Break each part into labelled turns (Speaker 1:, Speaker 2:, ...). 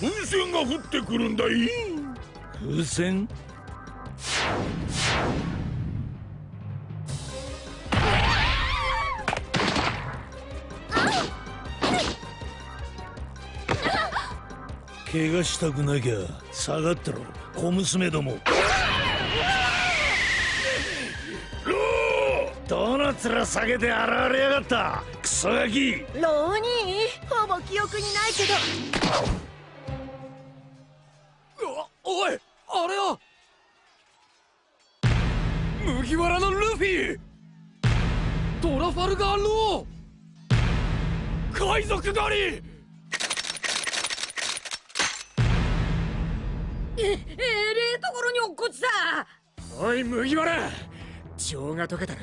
Speaker 1: 風船が降ってくるんだい。
Speaker 2: 風船？怪我したくなきゃ下がってろ。小娘ども。どの面下げて現れやがった。クソガキ。
Speaker 3: ローニーほぼ記憶にないけど
Speaker 4: 麦わらのルフィ。トラファルガーロー海賊狩り。
Speaker 3: ええれえところに落っこちた
Speaker 4: おい麦わら情が解けたら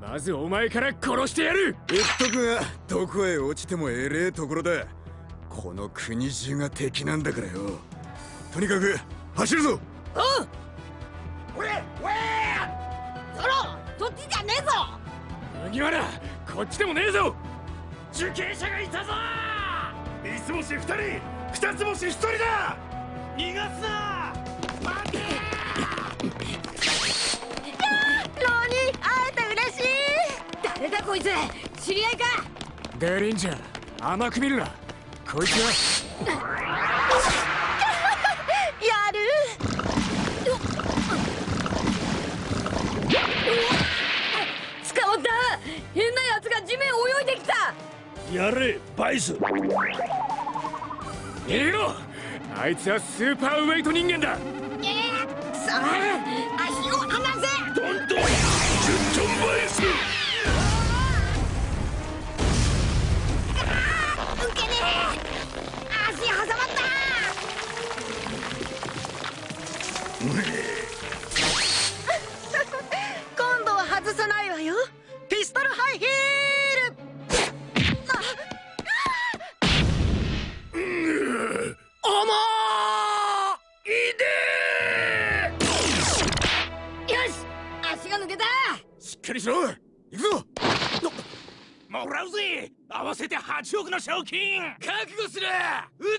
Speaker 4: まずお前から殺してやる
Speaker 5: 言っとくがどこへ落ちてもえれえところだこの国中が敵なんだからよとにかく走るぞ
Speaker 3: おう俺俺ゾロそっちじゃねえぞ。
Speaker 4: 麦わらこっちでもねえぞ。
Speaker 1: 受刑者がいたぞ。三つ星二人二つ星一人だ。逃がすな。待て。
Speaker 3: ローニー会えて嬉しい。誰だこいつ。知り合いか。
Speaker 4: デリンジャー甘く見るな。こいつは
Speaker 3: や
Speaker 2: れバイス。
Speaker 4: 逃げろあいつはスーパーウェイト人間だ。
Speaker 3: えー、くそ足を離せ。
Speaker 1: トントン10トンバイス。
Speaker 3: 受けねえ。足挟まった足が抜けた。
Speaker 5: しっかりしろ。行くぞ。
Speaker 1: もらうぜ。合わせて8億の賞金。
Speaker 4: 覚悟する。
Speaker 1: 腕